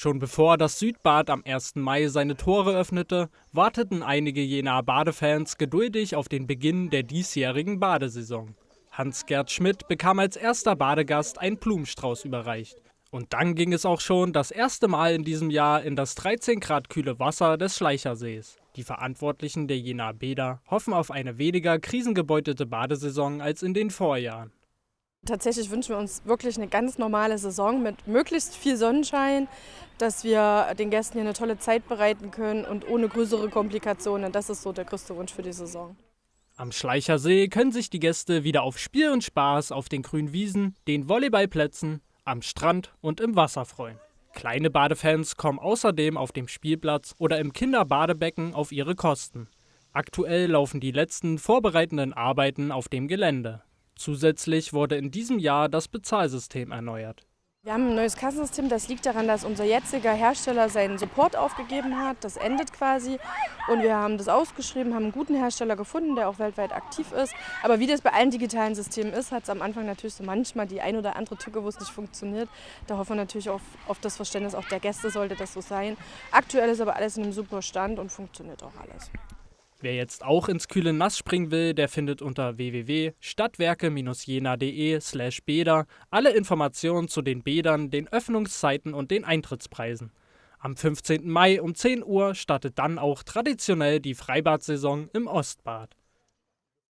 Schon bevor das Südbad am 1. Mai seine Tore öffnete, warteten einige jener Badefans geduldig auf den Beginn der diesjährigen Badesaison. Hans-Gerd Schmidt bekam als erster Badegast einen Blumenstrauß überreicht. Und dann ging es auch schon das erste Mal in diesem Jahr in das 13 Grad kühle Wasser des Schleichersees. Die Verantwortlichen der Jenaer Bäder hoffen auf eine weniger krisengebeutelte Badesaison als in den Vorjahren. Tatsächlich wünschen wir uns wirklich eine ganz normale Saison mit möglichst viel Sonnenschein, dass wir den Gästen hier eine tolle Zeit bereiten können und ohne größere Komplikationen. Das ist so der größte Wunsch für die Saison. Am Schleichersee können sich die Gäste wieder auf Spiel und Spaß auf den grünen Wiesen, den Volleyballplätzen, am Strand und im Wasser freuen. Kleine Badefans kommen außerdem auf dem Spielplatz oder im Kinderbadebecken auf ihre Kosten. Aktuell laufen die letzten vorbereitenden Arbeiten auf dem Gelände. Zusätzlich wurde in diesem Jahr das Bezahlsystem erneuert. Wir haben ein neues Kassensystem, das liegt daran, dass unser jetziger Hersteller seinen Support aufgegeben hat. Das endet quasi und wir haben das ausgeschrieben, haben einen guten Hersteller gefunden, der auch weltweit aktiv ist. Aber wie das bei allen digitalen Systemen ist, hat es am Anfang natürlich so manchmal die ein oder andere Tücke, wo es nicht funktioniert. Da hoffen wir natürlich auf, auf das Verständnis auch der Gäste, sollte das so sein. Aktuell ist aber alles in einem super Stand und funktioniert auch alles. Wer jetzt auch ins kühle Nass springen will, der findet unter www.stadtwerke-jena.de slash Bäder alle Informationen zu den Bädern, den Öffnungszeiten und den Eintrittspreisen. Am 15. Mai um 10 Uhr startet dann auch traditionell die Freibadsaison im Ostbad.